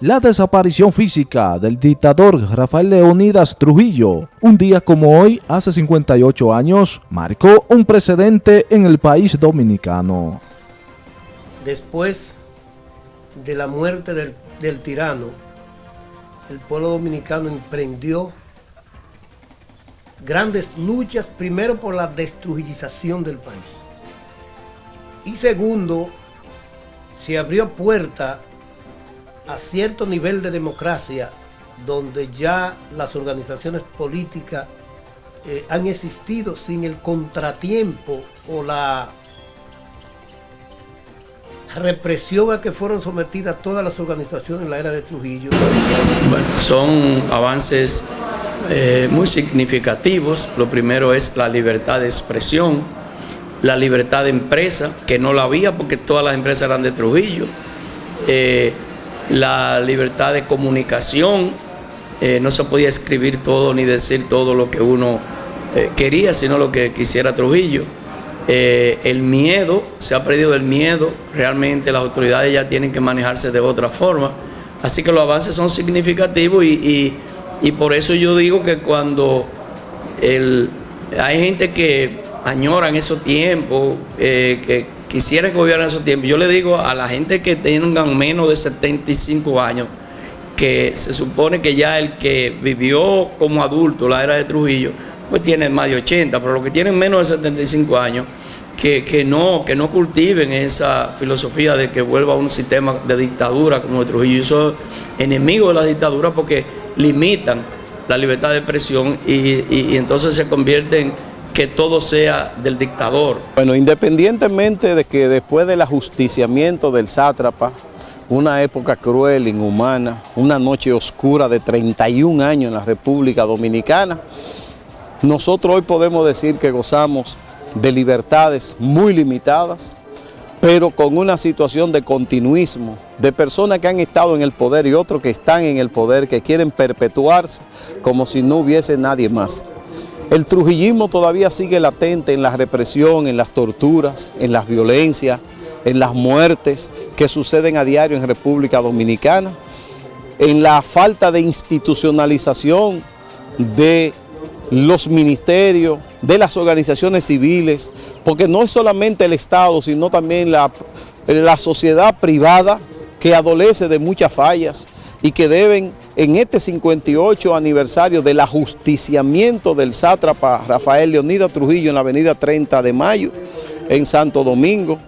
la desaparición física del dictador Rafael Leonidas Trujillo, un día como hoy, hace 58 años, marcó un precedente en el país dominicano. Después de la muerte del, tirano, el pueblo dominicano emprendió grandes luchas, primero por la destrujización del país. Y segundo, se abrió puerta a cierto nivel de democracia donde ya las organizaciones políticas eh, han existido sin el contratiempo o la represión a que fueron sometidas todas las organizaciones en la era de Trujillo. Bueno, son avances eh, muy significativos. Lo primero es la libertad de expresión, la libertad de empresa, que no la había porque todas las empresas eran de Trujillo. Eh, la libertad de comunicación, eh, no se podía escribir todo ni decir todo lo que uno eh, quería, sino lo que quisiera Trujillo. Eh, el miedo, se ha perdido el miedo, realmente las autoridades ya tienen que manejarse de otra forma. Así que los avances son significativos y, por eso yo digo que cuando hay gente que añora en esos tiempos, que quisiera que hubiera esos tiempos. Yo le digo a la gente que tengan menos de 75 años, que se supone que ya el que vivió como adulto la era de Trujillo, pues tiene más de 80, pero los que tienen menos de 75 años, que, no, que no cultiven esa filosofía de que vuelva a un sistema de dictadura como el Trujillo. Y son enemigos de la dictadura porque limitan la libertad de expresión y entonces se convierten que todo sea del dictador. Bueno, independientemente de que después del ajusticiamiento del sátrapa, una época cruel, inhumana, una noche oscura de 31 años en la República Dominicana, nosotros hoy podemos decir que gozamos de libertades muy limitadas, pero con una situación de continuismo, de personas que han estado en el poder y otros que están en el poder, que quieren perpetuarse como si no hubiese nadie más. El trujillismo todavía sigue latente en la represión, en las torturas, en las violencias, en las muertes que suceden a diario en República Dominicana, en la falta de institucionalización de los ministerios, de las organizaciones civiles, porque no es solamente el Estado, sino también la, la sociedad privada que adolece de muchas fallas, y que deben en este 58 aniversario del ajusticiamiento del sátrapa Rafael Leonidas Trujillo en la avenida 30 de Mayo, en Santo Domingo,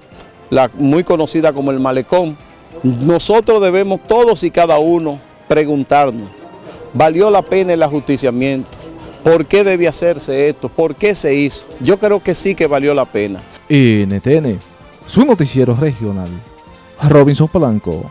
la muy conocida como el Malecón, nosotros debemos todos y cada uno preguntarnos, ¿valió la pena el ajusticiamiento? ¿Por qué debe hacerse esto? ¿Por qué se hizo? Yo creo que sí que valió la pena. NTN, su noticiero regional, Robinson Polanco.